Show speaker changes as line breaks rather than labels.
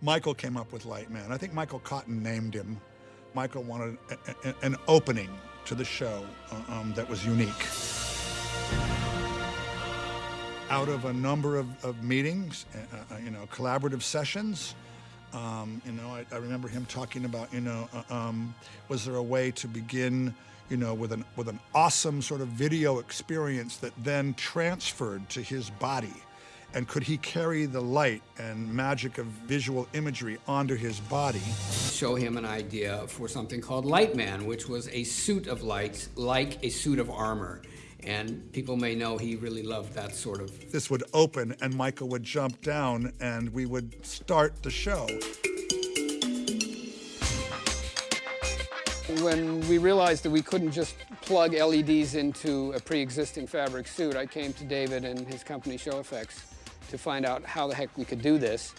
Michael came up with Lightman. I think Michael Cotten named him. Michael wanted a, a, an opening to the show uh, um, that was unique. Out of a number of, of meetings, uh, uh, you know, collaborative sessions, um, you know, I, I, remember him talking about, you know, uh, um, was there a way to begin, you know, with an with an awesome sort of video experience that then transferred to his body, and could he carry the light and magic of visual imagery onto his body?
Show him an idea for something called Lightman, which was a suit of lights, like a suit of armor. And people may know he really loved that sort of.
This would open, and Michael would jump down, and we would start the show.
When we realized that we couldn't just plug LEDs into a pre-existing fabric suit, I came to David and his company Show Effects to find out how the heck we could do this.